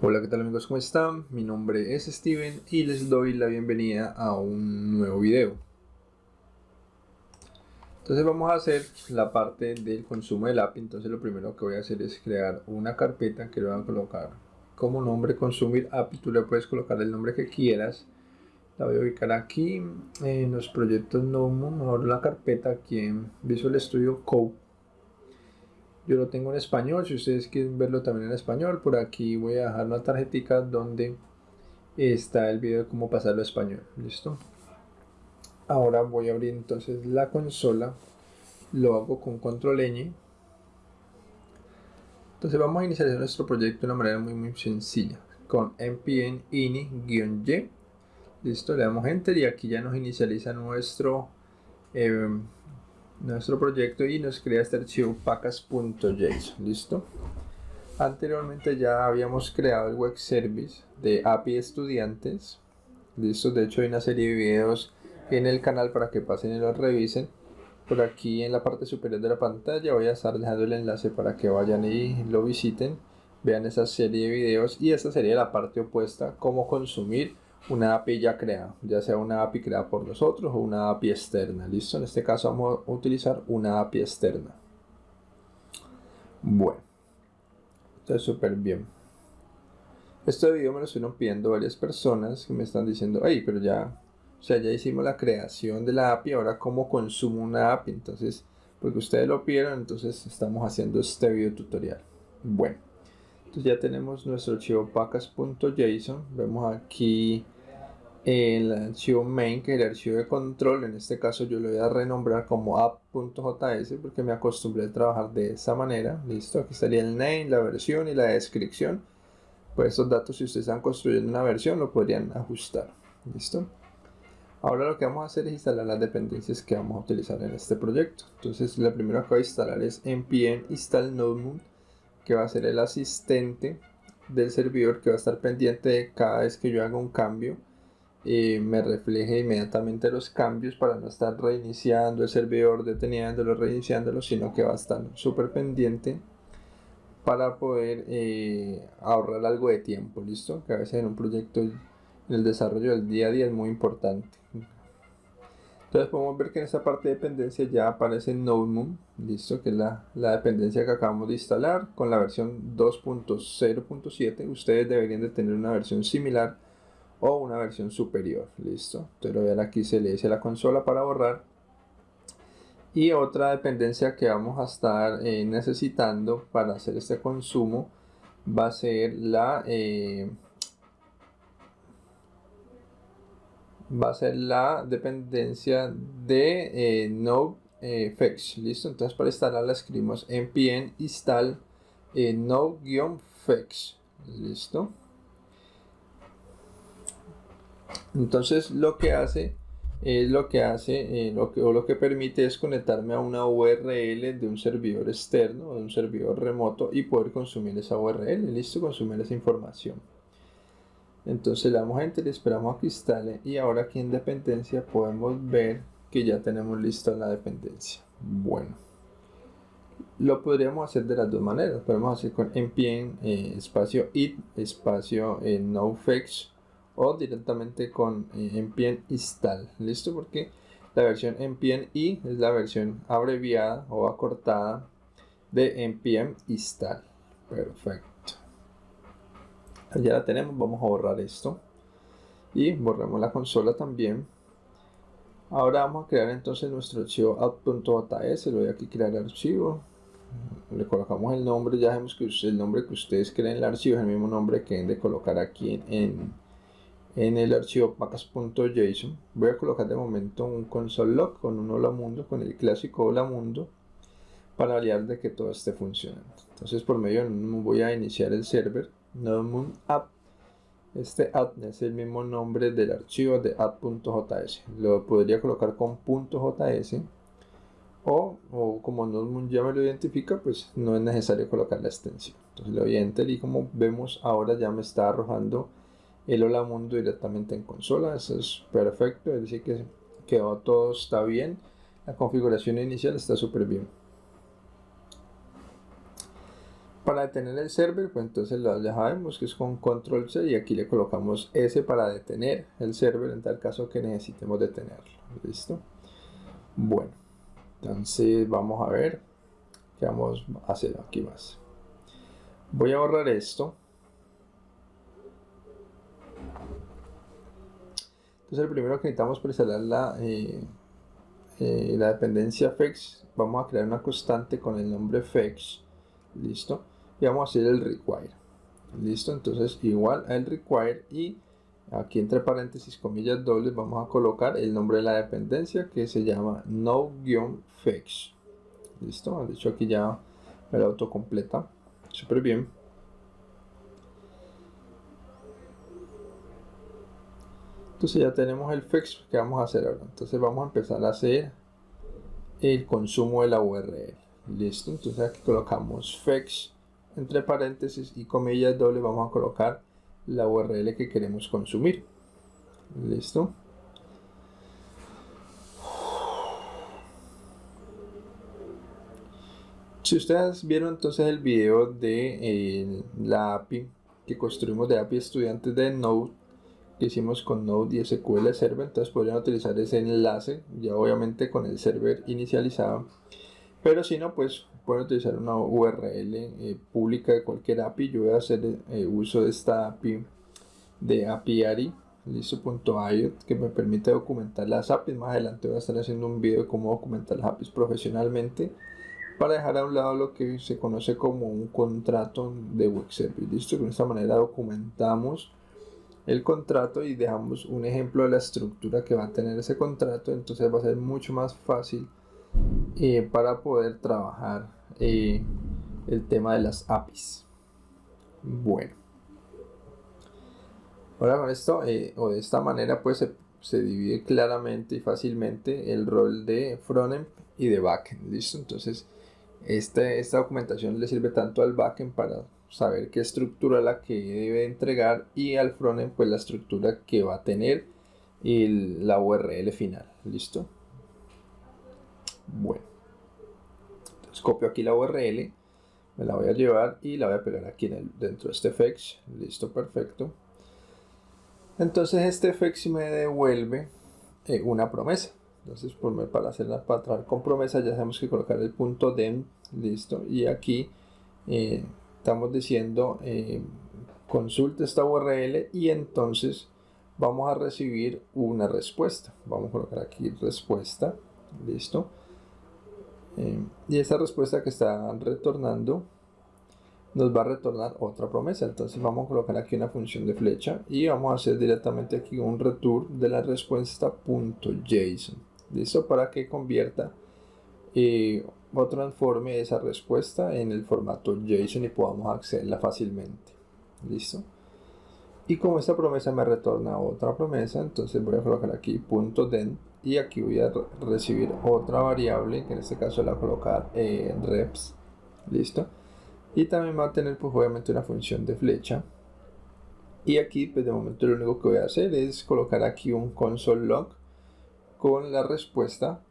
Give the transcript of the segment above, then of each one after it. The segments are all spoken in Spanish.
Hola, ¿qué tal amigos? ¿Cómo están? Mi nombre es Steven y les doy la bienvenida a un nuevo video. Entonces vamos a hacer la parte del consumo del API. Entonces lo primero que voy a hacer es crear una carpeta que le voy a colocar como nombre consumir API. Tú le puedes colocar el nombre que quieras. La voy a ubicar aquí en los proyectos NoMo. Ahora la carpeta aquí en Visual Studio Code yo lo tengo en español, si ustedes quieren verlo también en español, por aquí voy a dejar una tarjetita donde está el video de cómo pasarlo a español. ¿Listo? Ahora voy a abrir entonces la consola. Lo hago con control ñ. Entonces vamos a iniciar nuestro proyecto de una manera muy muy sencilla. Con npm ini-y. Listo, le damos enter y aquí ya nos inicializa nuestro eh, nuestro proyecto y nos crea este archivo pacas.json listo anteriormente ya habíamos creado el web service de API estudiantes listo de hecho hay una serie de videos en el canal para que pasen y los revisen. Por aquí en la parte superior de la pantalla voy a estar dejando el enlace para que vayan y lo visiten vean esa serie de videos y esta sería la parte opuesta cómo consumir una API ya creada, ya sea una API creada por nosotros o una API externa. ¿Listo? En este caso vamos a utilizar una API externa. Bueno, está súper bien. Este video me lo estuvieron pidiendo varias personas que me están diciendo, hey, pero ya, o sea, ya hicimos la creación de la API, ahora cómo consumo una API. Entonces, porque ustedes lo pidieron, entonces estamos haciendo este video tutorial. Bueno, entonces ya tenemos nuestro archivo pacas.json. Vemos aquí el archivo main que es el archivo de control en este caso yo lo voy a renombrar como app.js porque me acostumbré a trabajar de esa manera. Listo aquí estaría el name la versión y la descripción. Pues estos datos si ustedes están construyendo una versión lo podrían ajustar. Listo. Ahora lo que vamos a hacer es instalar las dependencias que vamos a utilizar en este proyecto. Entonces lo primero que voy a instalar es npm install node que va a ser el asistente del servidor que va a estar pendiente de cada vez que yo haga un cambio me refleje inmediatamente los cambios para no estar reiniciando el servidor, deteniéndolo, reiniciándolo, sino que va a estar súper pendiente para poder eh, ahorrar algo de tiempo, ¿listo? Que a veces en un proyecto en el desarrollo del día a día es muy importante. Entonces podemos ver que en esta parte de dependencia ya aparece NodeMoon, listo, que es la, la dependencia que acabamos de instalar con la versión 2.0.7. Ustedes deberían de tener una versión similar o una versión superior. Listo. Entonces lo aquí se le dice la consola para borrar. Y otra dependencia que vamos a estar eh, necesitando para hacer este consumo va a ser la eh, va a ser la dependencia de eh, NodeFetch. Listo. Entonces para instalarla escribimos npm install eh, node-fetch. Listo. Entonces lo que hace es lo que hace eh, lo que, o lo que permite es conectarme a una URL de un servidor externo, de un servidor remoto y poder consumir esa URL, listo, consumir esa información. Entonces le damos enter esperamos a que instale y ahora aquí en dependencia podemos ver que ya tenemos lista la dependencia. Bueno, lo podríamos hacer de las dos maneras, podemos hacer con npm eh, espacio it espacio eh, nofetch o directamente con eh, npm install. Listo porque la versión npm i es la versión abreviada o acortada de npm install. Perfecto. Ya la tenemos vamos a borrar esto. Y borramos la consola también. Ahora vamos a crear entonces nuestro archivo app.js le voy a crear archivo. Le colocamos el nombre. Ya vemos que el nombre que ustedes creen el archivo. Es el mismo nombre que deben de colocar aquí en el archivo pacas.json voy a colocar de momento un console log con un hola mundo con el clásico hola mundo para validar de que todo esté funcionando. Entonces por medio de voy a iniciar el server nodemoon app. Este app es el mismo nombre del archivo de app.js lo podría colocar con .js o, o como nodemoon ya me lo identifica pues no es necesario colocar la extensión. Entonces le doy y como vemos ahora ya me está arrojando el Hola Mundo directamente en consola. Eso es perfecto, es decir que quedó todo está bien. La configuración inicial está súper bien. para detener el server, pues entonces ya sabemos que es con control C y aquí le colocamos S para detener el server en tal caso que necesitemos detenerlo. ¿Listo? Bueno, entonces vamos a ver qué vamos a hacer aquí más. Voy a borrar esto. Entonces el primero que necesitamos para instalar la, eh, eh, la dependencia fetch, vamos a crear una constante con el nombre fetch listo. Y vamos a hacer el require listo. Entonces igual al require y aquí entre paréntesis comillas dobles vamos a colocar el nombre de la dependencia que se llama no-fetch listo de hecho aquí ya me la autocompleta. Súper bien entonces ya tenemos el fetch que vamos a hacer ahora entonces vamos a empezar a hacer el consumo de la url listo entonces aquí colocamos fetch entre paréntesis y comillas doble vamos a colocar la url que queremos consumir. Listo. Si ustedes vieron entonces el video de eh, la API que construimos de API estudiantes de Node que hicimos con Node y SQL Server entonces podrían utilizar ese enlace ya obviamente con el server inicializado pero si no, pues pueden utilizar una URL eh, pública de cualquier API. Yo voy a hacer eh, uso de esta API de apiari listo.io que me permite documentar las APIs. Más adelante voy a estar haciendo un video de cómo documentar las APIs profesionalmente para dejar a un lado lo que se conoce como un contrato de web service. Listo, de esta manera documentamos el contrato y dejamos un ejemplo de la estructura que va a tener ese contrato. Entonces va a ser mucho más fácil eh, para poder trabajar eh, el tema de las APIs. Bueno. Ahora con esto, eh, o de esta manera, pues se, divide claramente y fácilmente el rol de frontend y de backend. ¿Listo? Entonces, este, esta documentación le sirve tanto al backend para saber qué estructura la que debe entregar y al frontend pues la estructura que va a tener y la URL final. ¿Listo? Bueno, entonces copio aquí la URL, me la voy a llevar y la voy a pegar aquí en el, dentro de este fetch. Listo, perfecto. Entonces este fetch me devuelve eh, una promesa. Entonces, por, para hacerla para trabajar con promesa, ya tenemos que colocar el punto dem, listo. Y aquí eh, estamos diciendo eh, consulte esta URL y entonces vamos a recibir una respuesta. Vamos a colocar aquí respuesta, listo. Eh, y esa respuesta que está retornando nos va a retornar otra promesa. Entonces vamos a colocar aquí una función de flecha y vamos a hacer directamente aquí un return de la respuesta .json. ¿Listo? Para que convierta eh, o transforme esa respuesta en el formato JSON y podamos accederla fácilmente. ¿Listo? Y como esta promesa me retorna otra promesa, entonces voy a colocar aquí .den y aquí voy a recibir otra variable que en este caso la voy a colocar en reps listo y también va a tener pues obviamente una función de flecha y aquí pues de momento lo único que voy a hacer es colocar aquí un console log con la respuesta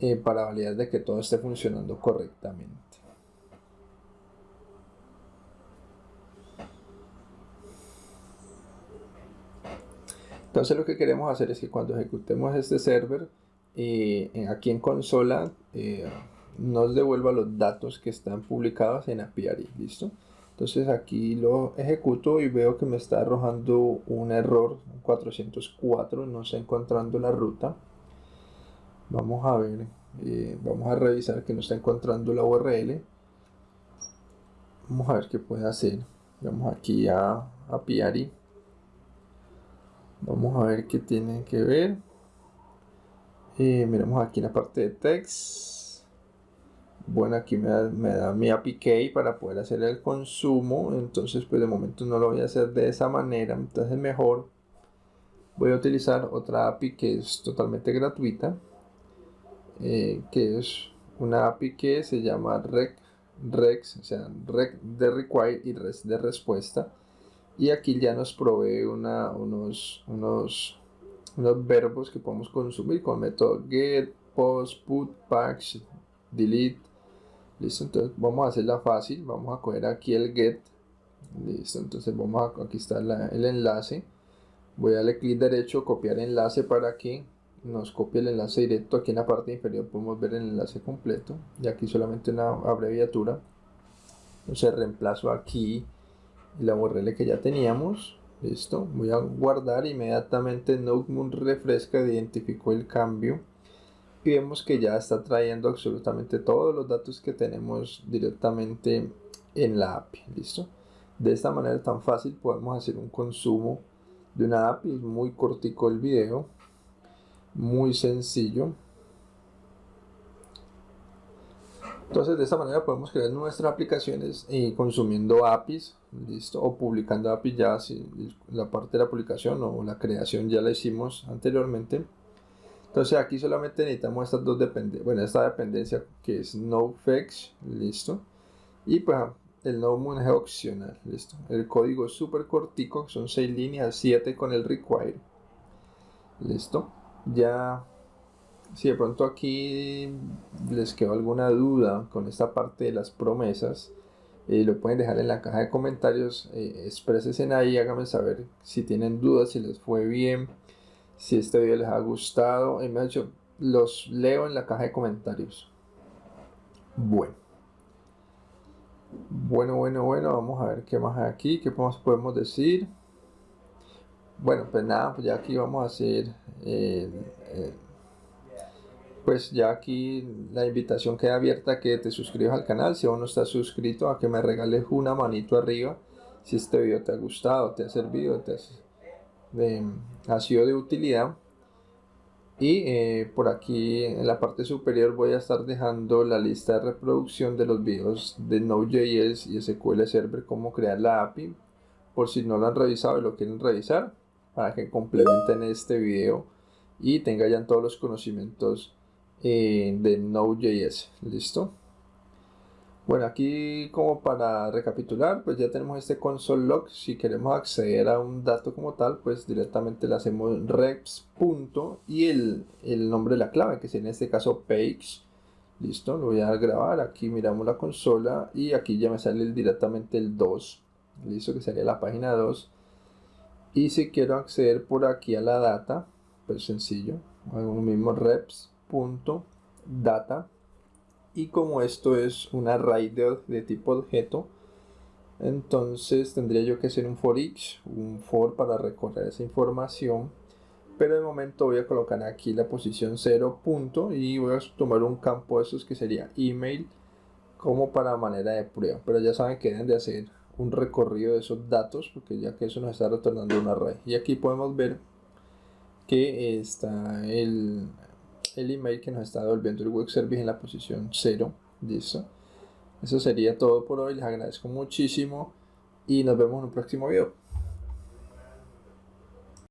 eh, para validar de que todo esté funcionando correctamente Entonces lo que queremos hacer es que cuando ejecutemos este server, eh, aquí en consola eh, nos devuelva los datos que están publicados en apiary, ¿listo? Entonces aquí lo ejecuto y veo que me está arrojando un error 404, no está encontrando la ruta. Vamos a ver, eh, vamos a revisar que no está encontrando la URL. Vamos a ver qué puede hacer. Vamos aquí a apiary Vamos a ver qué tiene que ver. Eh, miremos aquí en la parte de text. Bueno, aquí me da, mi API key para poder hacer el consumo. Entonces, pues de momento no lo voy a hacer de esa manera. Entonces, mejor voy a utilizar otra API que es totalmente gratuita. Eh, que es una API que se llama rec, rex, o sea, rec de require y res de respuesta y aquí ya nos provee una, unos, unos, unos verbos que podemos consumir con el método get, post, put, patch, delete Listo, entonces vamos a hacerla fácil. Vamos a coger aquí el get. Listo, entonces vamos a, aquí está el enlace. Voy a darle clic derecho, copiar enlace para que nos copie el enlace directo. Aquí en la parte inferior podemos ver el enlace completo. Y aquí solamente una abreviatura. Entonces reemplazo aquí la URL que ya teníamos. Listo, voy a guardar inmediatamente Notebook refresca, identificó el cambio y vemos que ya está trayendo absolutamente todos los datos que tenemos directamente en la API. Listo, de esta manera tan fácil podemos hacer un consumo de una API, muy cortico el video, muy sencillo. Entonces de esta manera podemos crear nuestras aplicaciones y consumiendo APIs, listo, o publicando APIs ya si la parte de la publicación o la creación ya la hicimos anteriormente. Entonces aquí solamente necesitamos estas dos dependencias, bueno, esta dependencia que es NoFetch, listo, y pues el NoMoon es opcional, listo. El código es súper cortico, son 6 líneas, 7 con el require, listo. Ya si de pronto aquí les quedó alguna duda con esta parte de las promesas, eh, lo pueden dejar en la caja de comentarios, eh, en ahí, háganme saber si tienen dudas, si les fue bien, si este video les ha gustado, y me dicho, los leo en la caja de comentarios. Bueno. Bueno, bueno, bueno, vamos a ver qué más hay aquí, qué más podemos decir. Bueno, pues nada, pues ya aquí vamos a hacer... Eh, pues ya aquí la invitación queda abierta a que te suscribas al canal. Si aún no estás suscrito a que me regales una manito arriba si este video te ha gustado, te ha servido, te ha sido de utilidad. Y eh, por aquí en la parte superior voy a estar dejando la lista de reproducción de los videos de Node.js y SQL Server cómo crear la API por si no lo han revisado y lo quieren revisar para que complementen este video y tengan ya todos los conocimientos eh, de Node.js. ¿Listo? Bueno, aquí como para recapitular, pues ya tenemos este console log. Si queremos acceder a un dato como tal, pues directamente le hacemos reps y el, nombre de la clave, que es en este caso page. Listo, lo voy a grabar. Aquí miramos la consola y aquí ya me sale directamente el 2. Listo, que sería la página 2. Y si quiero acceder por aquí a la data, pues sencillo, hago lo mismo reps punto data. Y como esto es un array de, tipo objeto entonces tendría yo que hacer un for each un for para recorrer esa información. Pero de momento voy a colocar aquí la posición 0 punto y voy a tomar un campo de esos que sería email como para manera de prueba. Pero ya saben que deben de hacer un recorrido de esos datos porque ya que eso nos está retornando un array y aquí podemos ver que está el, el email que nos está devolviendo el web service en la posición 0. Listo. Eso sería todo por hoy. Les agradezco muchísimo y nos vemos en un próximo video.